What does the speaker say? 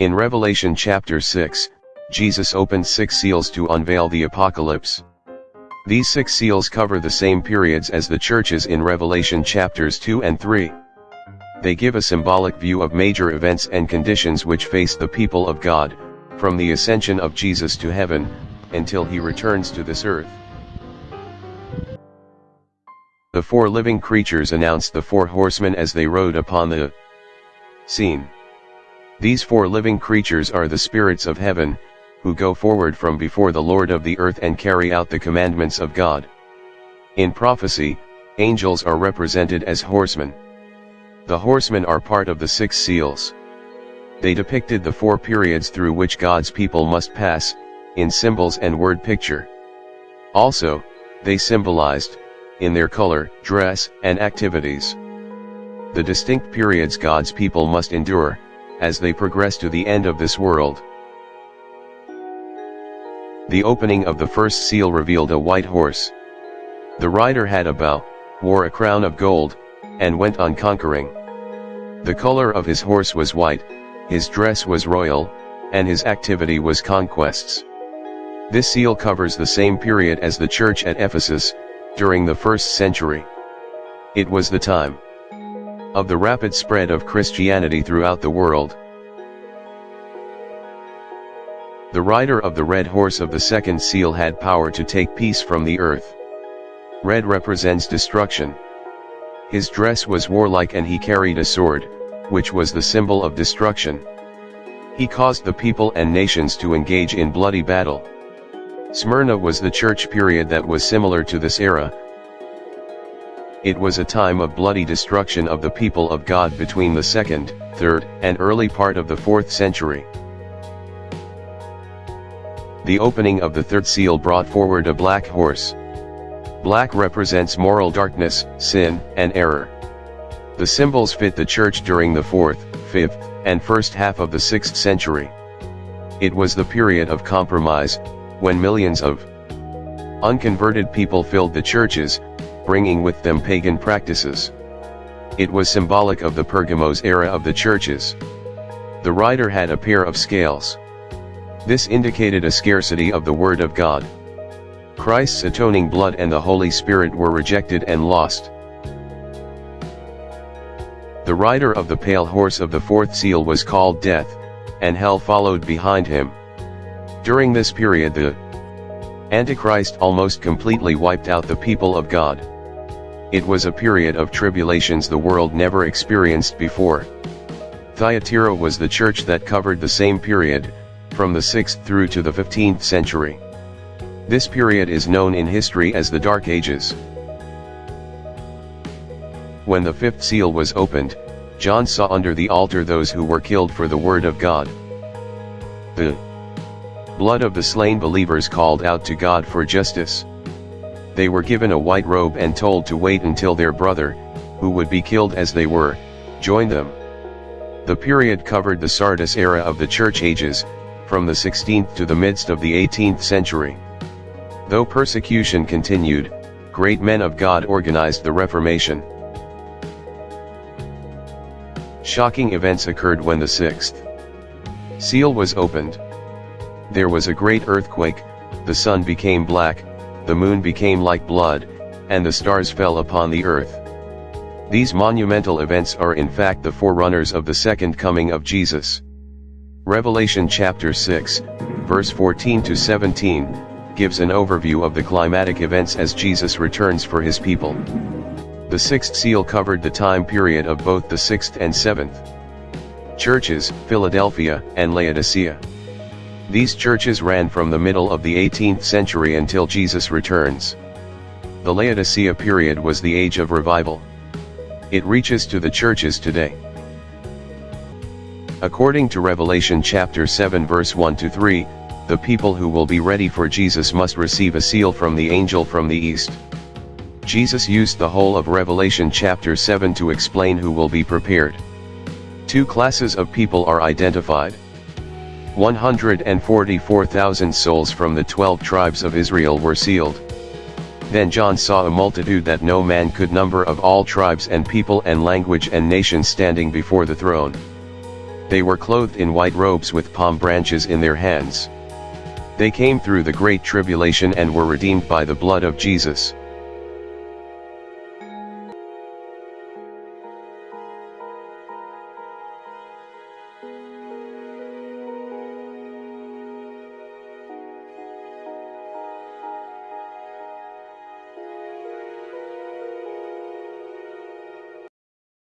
In Revelation chapter 6, Jesus opened six seals to unveil the apocalypse. These six seals cover the same periods as the churches in Revelation chapters 2 and 3. They give a symbolic view of major events and conditions which face the people of God, from the ascension of Jesus to heaven, until he returns to this earth. The four living creatures announced the four horsemen as they rode upon the scene. These four living creatures are the spirits of heaven, who go forward from before the Lord of the earth and carry out the commandments of God. In prophecy, angels are represented as horsemen. The horsemen are part of the six seals. They depicted the four periods through which God's people must pass, in symbols and word picture. Also, they symbolized, in their color, dress, and activities, the distinct periods God's people must endure, as they progress to the end of this world. The opening of the first seal revealed a white horse. The rider had a bow, wore a crown of gold, and went on conquering. The color of his horse was white, his dress was royal, and his activity was conquests. This seal covers the same period as the church at Ephesus, during the first century. It was the time of the rapid spread of Christianity throughout the world. The rider of the red horse of the second seal had power to take peace from the earth. Red represents destruction. His dress was warlike and he carried a sword, which was the symbol of destruction. He caused the people and nations to engage in bloody battle. Smyrna was the church period that was similar to this era. It was a time of bloody destruction of the people of God between the 2nd, 3rd, and early part of the 4th century. The opening of the third seal brought forward a black horse. Black represents moral darkness, sin, and error. The symbols fit the church during the 4th, 5th, and first half of the 6th century. It was the period of compromise, when millions of unconverted people filled the churches, bringing with them pagan practices. It was symbolic of the Pergamos era of the churches. The rider had a pair of scales. This indicated a scarcity of the Word of God. Christ's atoning blood and the Holy Spirit were rejected and lost. The rider of the pale horse of the fourth seal was called Death, and hell followed behind him. During this period the Antichrist almost completely wiped out the people of God. It was a period of tribulations the world never experienced before. Thyatira was the church that covered the same period, from the 6th through to the 15th century. This period is known in history as the Dark Ages. When the fifth seal was opened, John saw under the altar those who were killed for the word of God. The blood of the slain believers called out to God for justice. They were given a white robe and told to wait until their brother, who would be killed as they were, joined them. The period covered the Sardis era of the church ages, from the 16th to the midst of the 18th century. Though persecution continued, great men of God organized the Reformation. Shocking events occurred when the sixth seal was opened. There was a great earthquake, the sun became black, the moon became like blood, and the stars fell upon the earth. These monumental events are in fact the forerunners of the second coming of Jesus. Revelation chapter 6, verse 14 to 17, gives an overview of the climatic events as Jesus returns for his people. The sixth seal covered the time period of both the sixth and seventh churches, Philadelphia and Laodicea. These churches ran from the middle of the 18th century until Jesus returns. The Laodicea period was the age of revival. It reaches to the churches today. According to Revelation chapter 7 verse 1 to 3, the people who will be ready for Jesus must receive a seal from the angel from the east. Jesus used the whole of Revelation chapter 7 to explain who will be prepared. Two classes of people are identified. 144,000 souls from the 12 tribes of Israel were sealed. Then John saw a multitude that no man could number of all tribes and people and language and nations standing before the throne. They were clothed in white robes with palm branches in their hands. They came through the great tribulation and were redeemed by the blood of Jesus.